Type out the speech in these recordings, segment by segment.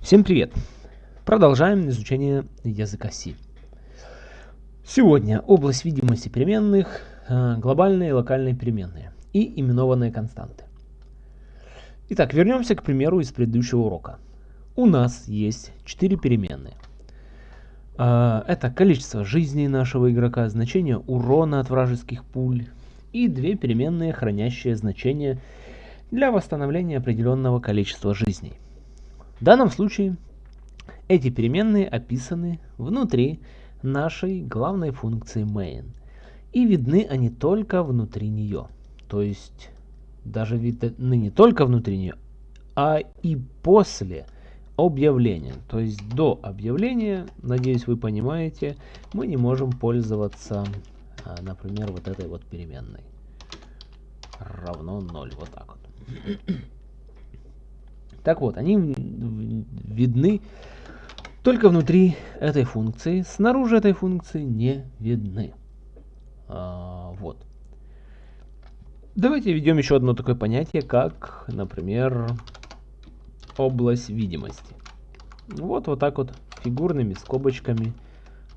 Всем привет! Продолжаем изучение языка C. Сегодня область видимости переменных, э, глобальные и локальные переменные и именованные константы. Итак, вернемся к примеру из предыдущего урока. У нас есть четыре переменные. Э, это количество жизней нашего игрока, значение урона от вражеских пуль и две переменные, хранящие значение для восстановления определенного количества жизней. В данном случае эти переменные описаны внутри нашей главной функции main. И видны они только внутри нее. То есть даже видны не только внутри нее, а и после объявления. То есть до объявления, надеюсь вы понимаете, мы не можем пользоваться, а, например, вот этой вот переменной. Равно 0. Вот так вот. Так вот, они видны только внутри этой функции, снаружи этой функции не видны. А, вот. Давайте введем еще одно такое понятие, как, например, область видимости. Вот, вот так вот фигурными скобочками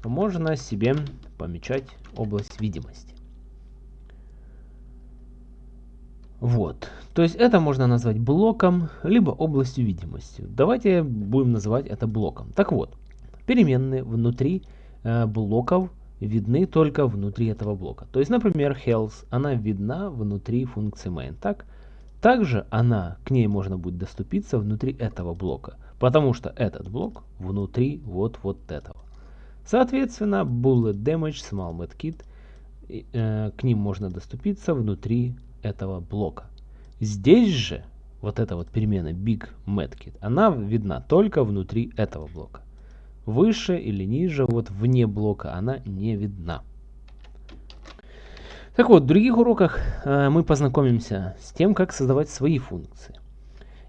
можно себе помечать область видимости. Вот. То есть это можно назвать блоком, либо областью видимости. Давайте будем называть это блоком. Так вот, переменные внутри э, блоков видны только внутри этого блока. То есть, например, health, она видна внутри функции main. Так? Также она, к ней можно будет доступиться внутри этого блока, потому что этот блок внутри вот вот этого. Соответственно, bullet damage, small medkit, э, к ним можно доступиться внутри этого блока. Здесь же вот эта вот перемена big medkit, она видна только внутри этого блока. Выше или ниже, вот вне блока, она не видна. Так вот, в других уроках э, мы познакомимся с тем, как создавать свои функции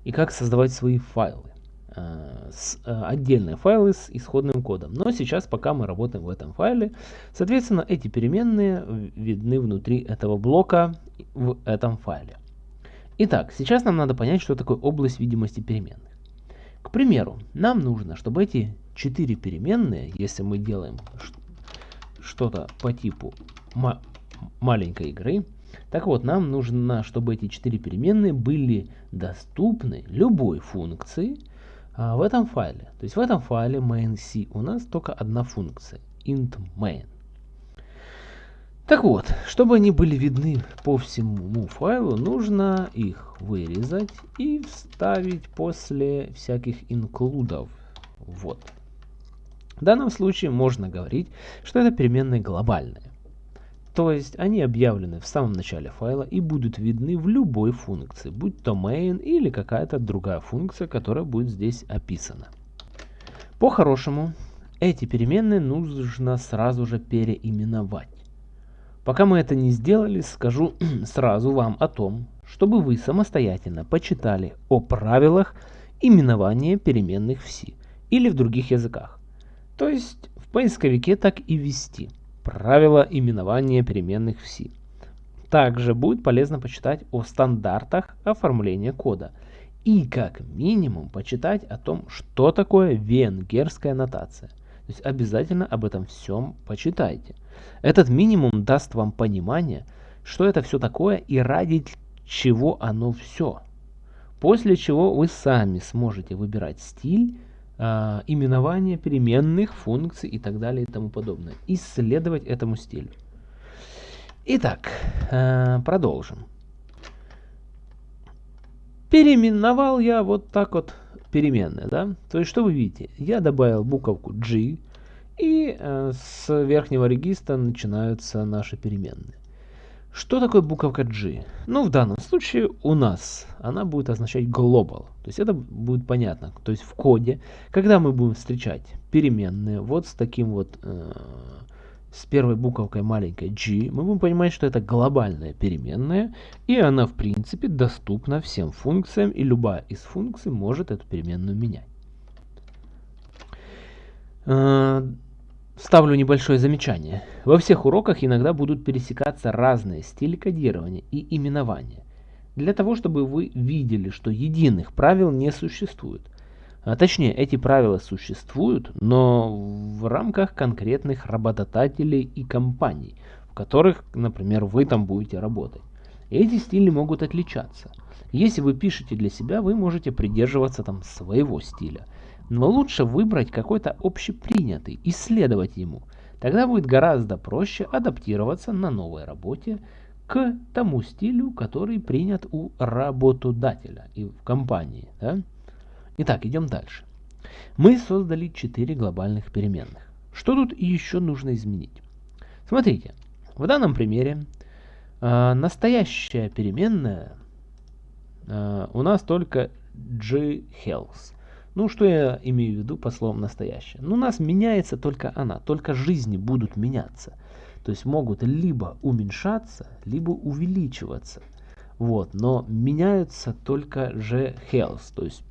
и как создавать свои файлы. Э, э, отдельные файлы с исходным кодом. Но сейчас, пока мы работаем в этом файле, соответственно, эти переменные видны внутри этого блока в этом файле. Итак, сейчас нам надо понять, что такое область видимости переменных. К примеру, нам нужно, чтобы эти четыре переменные, если мы делаем что-то по типу ма маленькой игры, так вот, нам нужно, чтобы эти четыре переменные были доступны любой функции, а, в этом файле. То есть в этом файле main.c у нас только одна функция int main. Так вот, чтобы они были видны по всему файлу, нужно их вырезать и вставить после всяких инклюдов. Вот. В данном случае можно говорить, что это переменные глобальные. То есть они объявлены в самом начале файла и будут видны в любой функции, будь то main или какая-то другая функция, которая будет здесь описана. По-хорошему, эти переменные нужно сразу же переименовать. Пока мы это не сделали, скажу сразу вам о том, чтобы вы самостоятельно почитали о правилах именования переменных в C или в других языках. То есть в поисковике так и ввести – правила именования переменных в C. Также будет полезно почитать о стандартах оформления кода и как минимум почитать о том, что такое венгерская нотация. То есть обязательно об этом всем почитайте. Этот минимум даст вам понимание, что это все такое и ради чего оно все. После чего вы сами сможете выбирать стиль, э, именование переменных, функций и так далее и тому подобное. Исследовать этому стилю. Итак, э, продолжим. Переименовал я вот так вот переменные, да? То есть, что вы видите? Я добавил буковку G, и э, с верхнего регистра начинаются наши переменные. Что такое буковка G? Ну, в данном случае у нас она будет означать global. То есть это будет понятно. То есть в коде, когда мы будем встречать переменные вот с таким вот, э, с первой буковкой маленькой G, мы будем понимать, что это глобальная переменная, и она в принципе доступна всем функциям, и любая из функций может эту переменную менять. Ставлю небольшое замечание. Во всех уроках иногда будут пересекаться разные стили кодирования и именования. Для того, чтобы вы видели, что единых правил не существует. А, точнее, эти правила существуют, но в рамках конкретных работодателей и компаний, в которых, например, вы там будете работать. Эти стили могут отличаться. Если вы пишете для себя, вы можете придерживаться там своего стиля. Но лучше выбрать какой-то общепринятый, исследовать ему. Тогда будет гораздо проще адаптироваться на новой работе к тому стилю, который принят у работодателя и в компании. Да? Итак, идем дальше. Мы создали 4 глобальных переменных. Что тут еще нужно изменить? Смотрите, в данном примере э, настоящая переменная э, у нас только ghealth. Ну, что я имею в виду по словам настоящая? Ну, у нас меняется только она, только жизни будут меняться. То есть могут либо уменьшаться, либо увеличиваться. Вот, но меняются только же health, то есть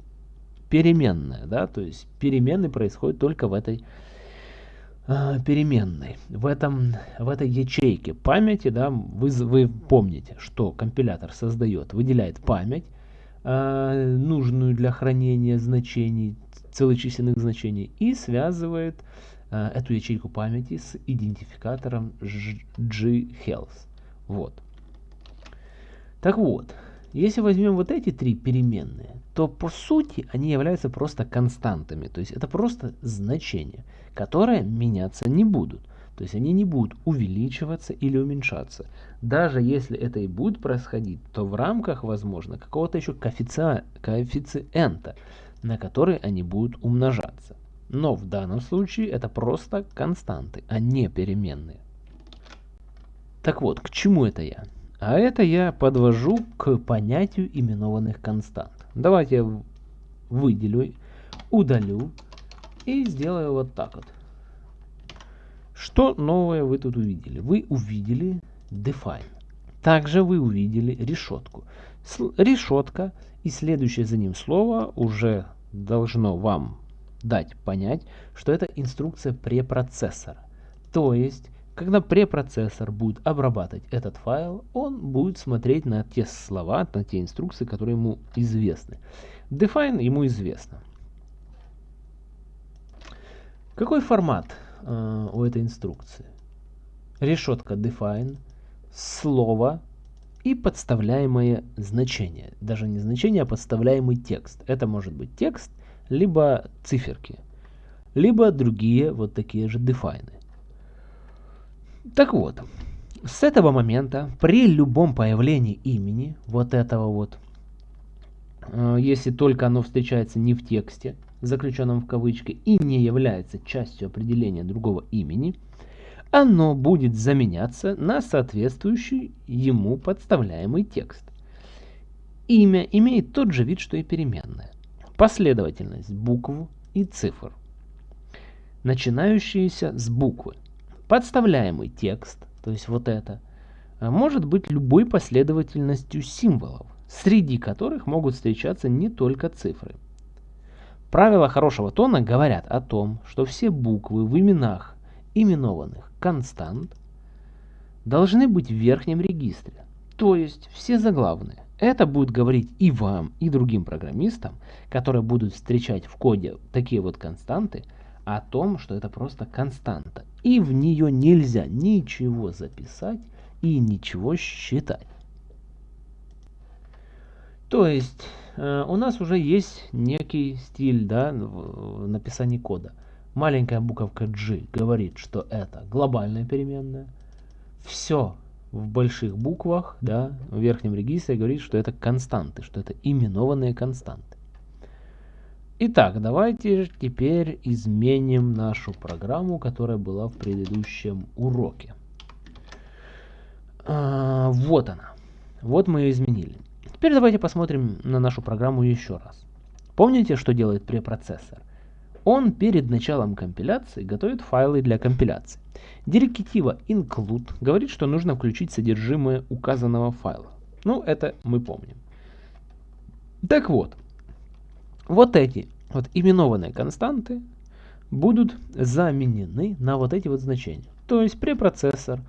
переменная, да, то есть перемены происходят только в этой э, переменной, в, этом, в этой ячейке памяти, да, вы, вы помните, что компилятор создает, выделяет память, нужную для хранения значений, целочисленных значений, и связывает э, эту ячейку памяти с идентификатором ghealth. Вот. Так вот, если возьмем вот эти три переменные, то по сути они являются просто константами. То есть это просто значения, которые меняться не будут. То есть они не будут увеличиваться или уменьшаться. Даже если это и будет происходить, то в рамках, возможно, какого-то еще коэффици... коэффициента, на который они будут умножаться. Но в данном случае это просто константы, а не переменные. Так вот, к чему это я? А это я подвожу к понятию именованных констант. Давайте я выделю, удалю и сделаю вот так вот. Что новое вы тут увидели? Вы увидели define. Также вы увидели решетку. Решетка и следующее за ним слово уже должно вам дать понять, что это инструкция препроцессора. То есть когда препроцессор будет обрабатывать этот файл, он будет смотреть на те слова, на те инструкции, которые ему известны. Define ему известно. Какой формат э, у этой инструкции? Решетка define, слово и подставляемое значение. Даже не значение, а подставляемый текст. Это может быть текст, либо циферки, либо другие вот такие же define. Так вот, с этого момента при любом появлении имени, вот этого вот, э, если только оно встречается не в тексте, заключенном в кавычки, и не является частью определения другого имени, оно будет заменяться на соответствующий ему подставляемый текст. Имя имеет тот же вид, что и переменная. Последовательность букв и цифр, начинающиеся с буквы. Подставляемый текст, то есть вот это, может быть любой последовательностью символов, среди которых могут встречаться не только цифры. Правила хорошего тона говорят о том, что все буквы в именах именованных констант должны быть в верхнем регистре, то есть все заглавные. Это будет говорить и вам, и другим программистам, которые будут встречать в коде такие вот константы, о том, что это просто константа. И в нее нельзя ничего записать и ничего считать. То есть э, у нас уже есть некий стиль да, в написании кода. Маленькая буковка G говорит, что это глобальная переменная. Все в больших буквах, да, в верхнем регистре говорит, что это константы, что это именованные константы. Итак, давайте теперь изменим нашу программу, которая была в предыдущем уроке. А, вот она. Вот мы ее изменили. Теперь давайте посмотрим на нашу программу еще раз. Помните, что делает препроцессор? Он перед началом компиляции готовит файлы для компиляции. Директива include говорит, что нужно включить содержимое указанного файла. Ну, это мы помним. Так вот, вот эти вот именованные константы будут заменены на вот эти вот значения. То есть препроцессор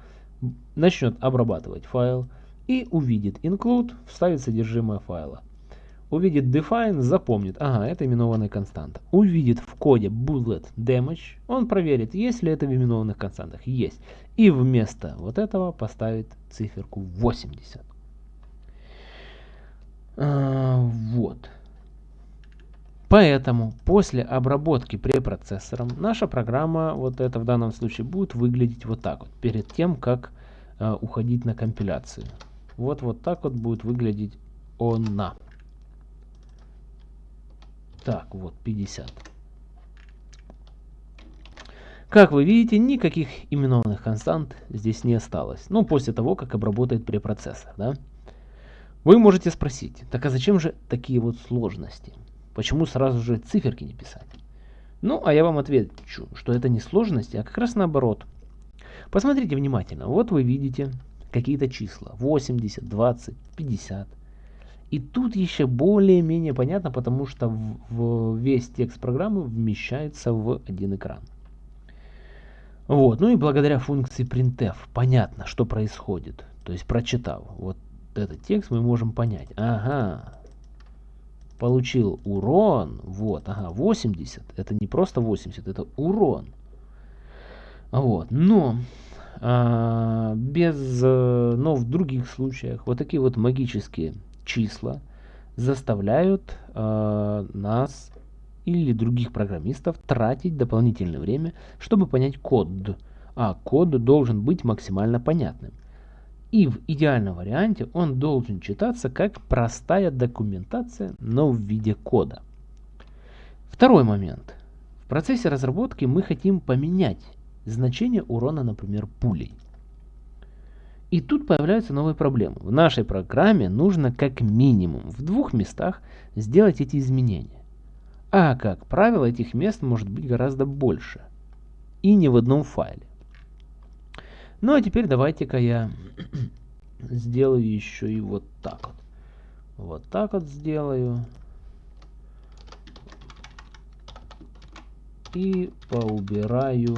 начнет обрабатывать файл и увидит include, вставит содержимое файла. увидит define, запомнит, ага, это именованная константа. Увидит в коде bullet damage, он проверит, есть ли это в именованных константах. Есть. И вместо вот этого поставит циферку 80. А, вот. Поэтому после обработки препроцессором наша программа, вот это в данном случае, будет выглядеть вот так вот, перед тем, как э, уходить на компиляцию. Вот вот так вот будет выглядеть она. Так, вот 50. Как вы видите, никаких именованных констант здесь не осталось. Ну, после того, как обработает препроцессор, да? Вы можете спросить, так а зачем же такие вот сложности? Почему сразу же циферки не писать? Ну, а я вам отвечу, что это не сложности, а как раз наоборот. Посмотрите внимательно. Вот вы видите какие-то числа. 80, 20, 50. И тут еще более-менее понятно, потому что в, в весь текст программы вмещается в один экран. Вот, ну и благодаря функции printf понятно, что происходит. То есть прочитав вот этот текст, мы можем понять. Ага, получил урон, вот, ага, 80, это не просто 80, это урон. Вот, но, без, э, но в других случаях вот такие вот магические числа заставляют а, нас или других программистов тратить дополнительное время, чтобы понять код. А код должен быть максимально понятным. И в идеальном варианте он должен читаться как простая документация, но в виде кода. Второй момент. В процессе разработки мы хотим поменять значение урона, например, пулей. И тут появляются новые проблемы. В нашей программе нужно как минимум в двух местах сделать эти изменения. А как правило, этих мест может быть гораздо больше. И не в одном файле. Ну а теперь давайте-ка я сделаю еще и вот так вот. Вот так вот сделаю. И поубираю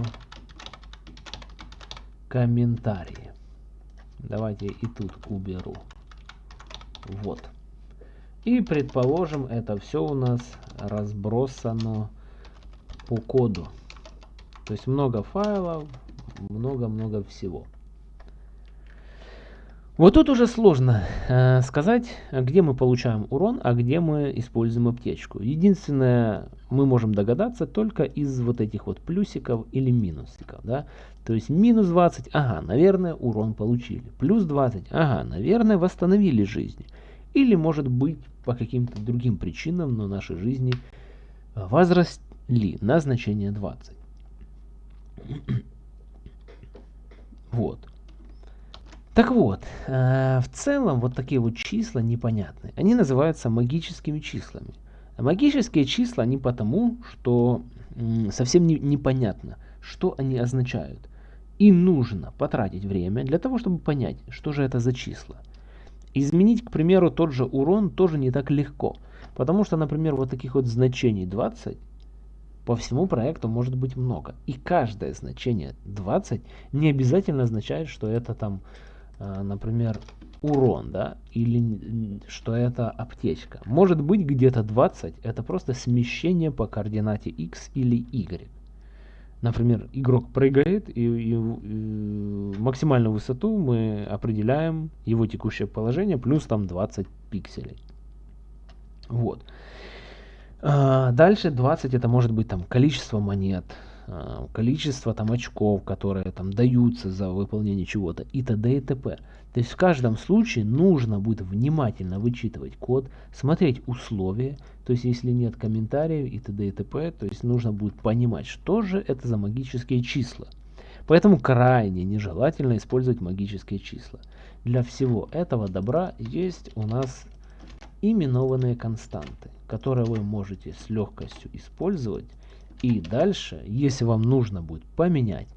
комментарии. Давайте и тут уберу. Вот. И предположим, это все у нас разбросано по коду. То есть много файлов, много-много всего. Вот тут уже сложно э, сказать, где мы получаем урон, а где мы используем аптечку. Единственное, мы можем догадаться только из вот этих вот плюсиков или минусиков. Да? То есть минус 20, ага, наверное, урон получили. Плюс 20, ага, наверное, восстановили жизнь. Или может быть по каким-то другим причинам, но наши жизни возросли на значение 20. Вот. Так вот, э, в целом вот такие вот числа непонятные. Они называются магическими числами. Магические числа не потому, что совсем не, непонятно, что они означают. И нужно потратить время для того, чтобы понять, что же это за числа. Изменить, к примеру, тот же урон тоже не так легко. Потому что, например, вот таких вот значений 20 по всему проекту может быть много. И каждое значение 20 не обязательно означает, что это там, например, урон, да, или что это аптечка. Может быть где-то 20 это просто смещение по координате x или y. Например, игрок прыгает, и, и, и максимальную высоту мы определяем его текущее положение плюс там 20 пикселей. Вот. А, дальше 20 это может быть там количество монет, а, количество там очков, которые там даются за выполнение чего-то и т.д. и т.п. То есть в каждом случае нужно будет внимательно вычитывать код, смотреть условия, то есть если нет комментариев и т.д. и т.п., то есть нужно будет понимать, что же это за магические числа. Поэтому крайне нежелательно использовать магические числа. Для всего этого добра есть у нас именованные константы, которые вы можете с легкостью использовать. И дальше, если вам нужно будет поменять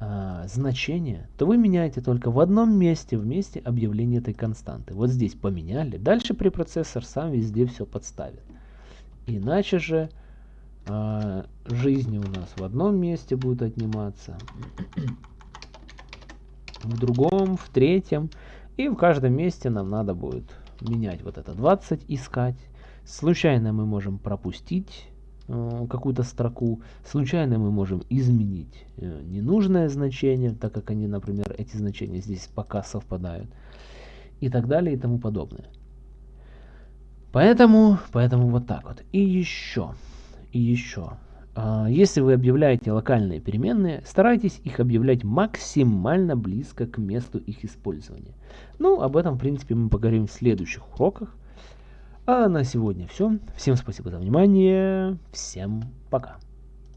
э, значение, то вы меняете только в одном месте, в месте объявления этой константы. Вот здесь поменяли, дальше препроцессор сам везде все подставит. Иначе же э, жизни у нас в одном месте будут отниматься, в другом, в третьем. И в каждом месте нам надо будет менять вот это 20, искать. Случайно мы можем пропустить какую-то строку, случайно мы можем изменить э, ненужное значение, так как они, например, эти значения здесь пока совпадают, и так далее и тому подобное. Поэтому, поэтому вот так вот. И еще, и еще. А, если вы объявляете локальные переменные, старайтесь их объявлять максимально близко к месту их использования. Ну, об этом, в принципе, мы поговорим в следующих уроках. А на сегодня все. Всем спасибо за внимание. Всем пока.